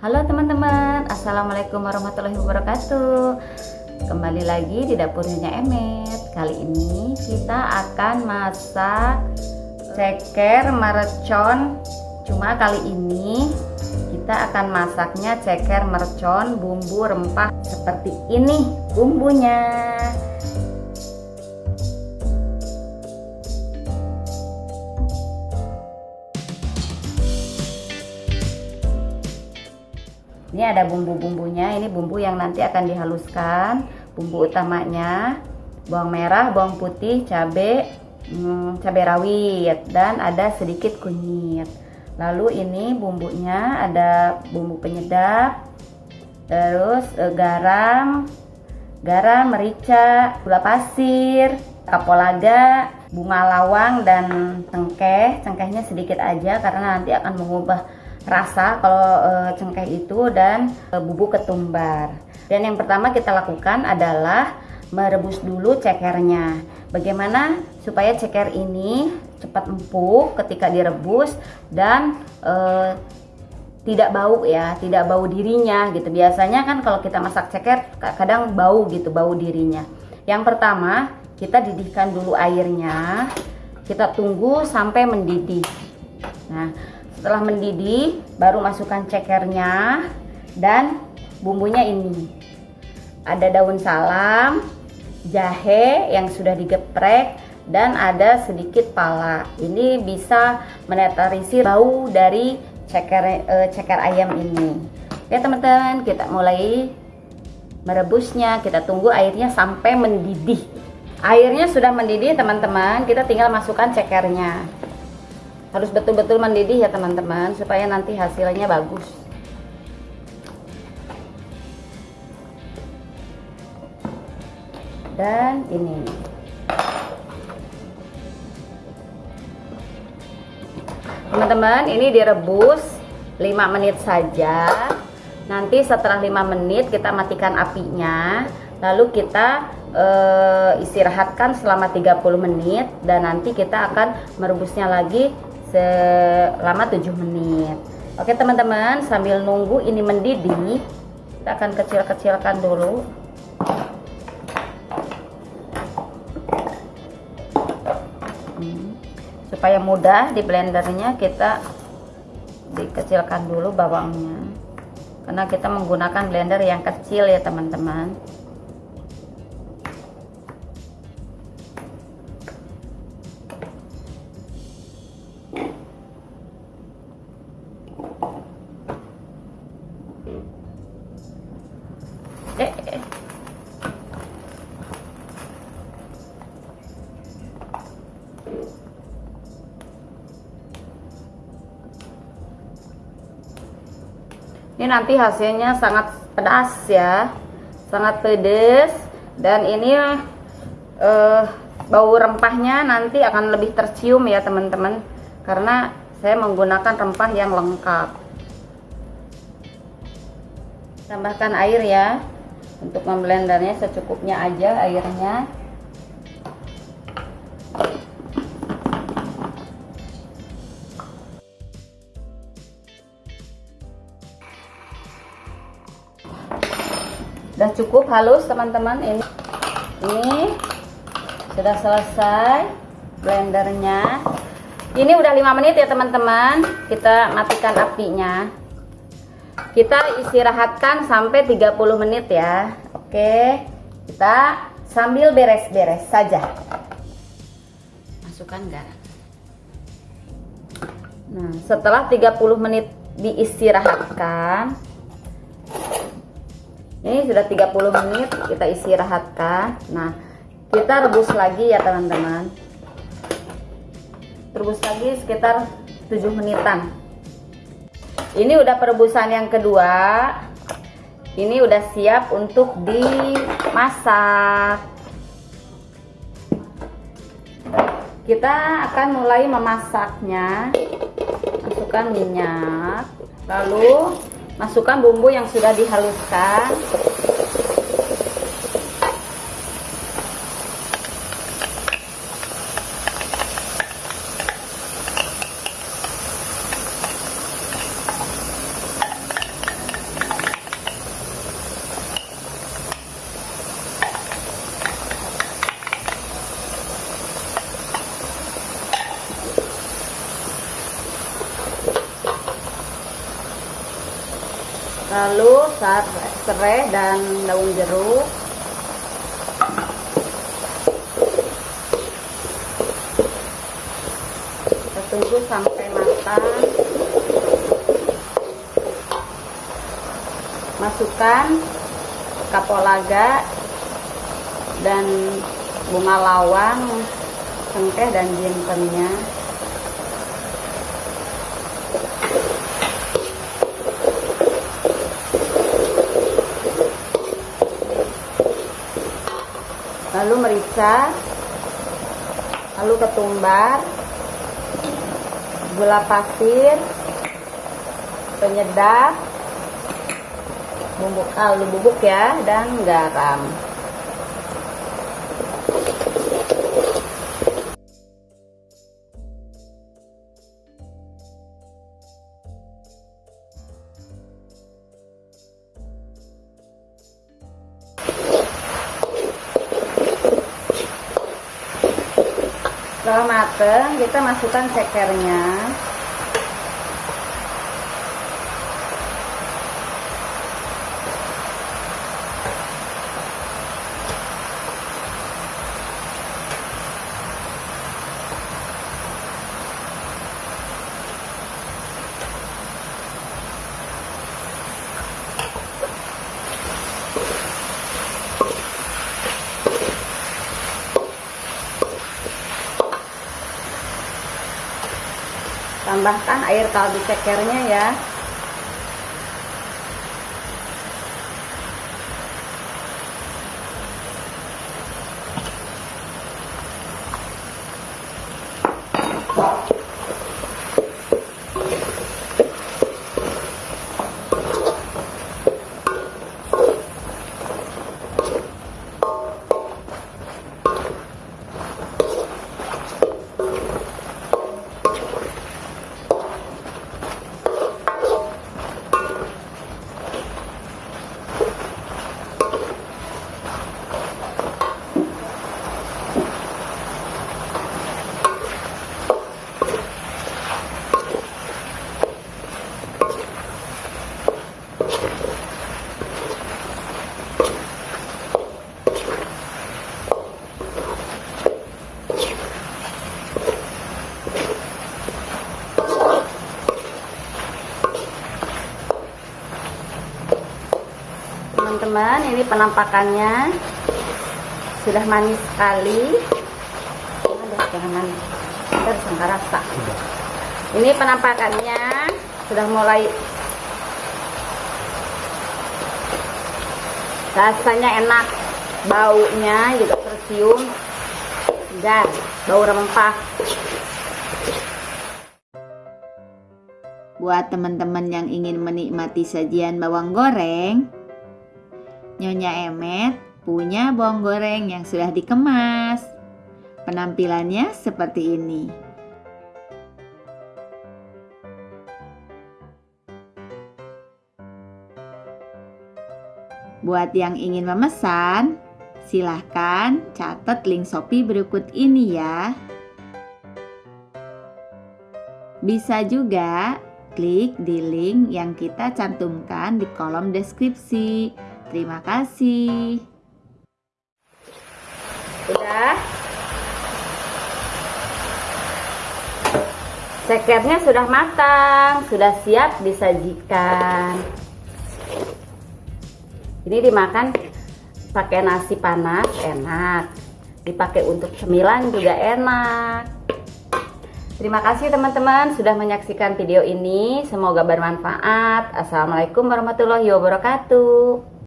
Halo teman-teman, Assalamualaikum warahmatullahi wabarakatuh. Kembali lagi di dapurnya Emet Kali ini kita akan masak ceker mercon. Cuma kali ini kita akan masaknya ceker mercon bumbu rempah seperti ini bumbunya ini ada bumbu-bumbunya. Ini bumbu yang nanti akan dihaluskan. Bumbu utamanya bawang merah bawang putih cabai hmm, cabai rawit dan ada sedikit kunyit. Lalu ini bumbunya ada bumbu penyedap terus eh, garam garam merica gula pasir kapolaga bunga lawang dan cengkeh. Cengkehnya sedikit aja karena nanti akan mengubah rasa kalau e, cengkeh itu dan e, bubuk ketumbar. Dan yang pertama kita lakukan adalah merebus dulu cekernya. Bagaimana supaya ceker ini cepat empuk ketika direbus dan e, tidak bau ya, tidak bau dirinya gitu. Biasanya kan kalau kita masak ceker kadang bau gitu, bau dirinya. Yang pertama, kita didihkan dulu airnya. Kita tunggu sampai mendidih. Nah, setelah mendidih, baru masukkan cekernya dan bumbunya ini. Ada daun salam, jahe yang sudah digeprek dan ada sedikit pala. Ini bisa menetralisir bau dari ceker e, ceker ayam ini. Ya teman-teman, kita mulai merebusnya. Kita tunggu airnya sampai mendidih. Airnya sudah mendidih teman-teman, kita tinggal masukkan cekernya harus betul-betul mendidih ya teman-teman supaya nanti hasilnya bagus. Dan ini. Teman-teman ini direbus 5 menit saja. Nanti setelah 5 menit kita matikan apinya lalu kita e, istirahatkan selama 30 menit dan nanti kita akan merebusnya lagi selama 7 menit. Oke teman-teman sambil nunggu ini mendidih kita akan kecil-kecilkan dulu. Hmm. supaya mudah di blendernya kita dikecilkan dulu bawangnya. Karena kita menggunakan blender yang kecil ya teman-teman nanti hasilnya sangat pedas ya. Sangat pedas dan ini uh, bau rempahnya nanti akan lebih tercium ya teman-teman. Karena saya menggunakan rempah yang lengkap. Tambahkan air ya. Untuk memblendernya secukupnya aja airnya cukup halus teman-teman ini. Ini sudah selesai blendernya. Ini udah 5 menit ya teman-teman. Kita matikan apinya. Kita istirahatkan sampai 30 menit ya. Oke. Kita sambil beres-beres saja. Masukkan garam. Nah, setelah 30 menit diistirahatkan, ini sudah 30 menit kita istirahatkan. Nah kita rebus lagi ya teman-teman. Rebus lagi sekitar 7 menitan. Ini udah perebusan yang kedua. Ini udah siap untuk dimasak. Kita akan mulai memasaknya. Masukkan minyak lalu masukkan bumbu yang sudah dihaluskan lalu serai dan daun jeruk. Kita tunggu sampai matang. Masukkan kapolaga dan bunga lawang cengkeh dan jintennya lalu merica lalu ketumbar gula pasir penyedap bumbu kaldu bubuk ya dan garam setelah mateng kita masukkan cekernya tambahkan air kaldu cekernya ya teman-teman ini penampakannya. Sudah manis sekali. Kita rasa ini penampakannya sudah mulai rasanya enak baunya juga tercium segar bau rempah. Buat teman-teman yang ingin menikmati sajian bawang goreng Nyonya Emet punya bawang goreng yang sudah dikemas. Penampilannya seperti ini. Buat yang ingin memesan, silahkan catat link Shopee berikut ini ya. Bisa juga klik di link yang kita cantumkan di kolom deskripsi. Terima kasih. Sudah. Cekernya sudah matang, sudah siap disajikan. Ini dimakan pakai nasi panas enak. Dipakai untuk cemilan juga enak. Terima kasih teman-teman sudah menyaksikan video ini. Semoga bermanfaat. Assalamualaikum warahmatullahi wabarakatuh.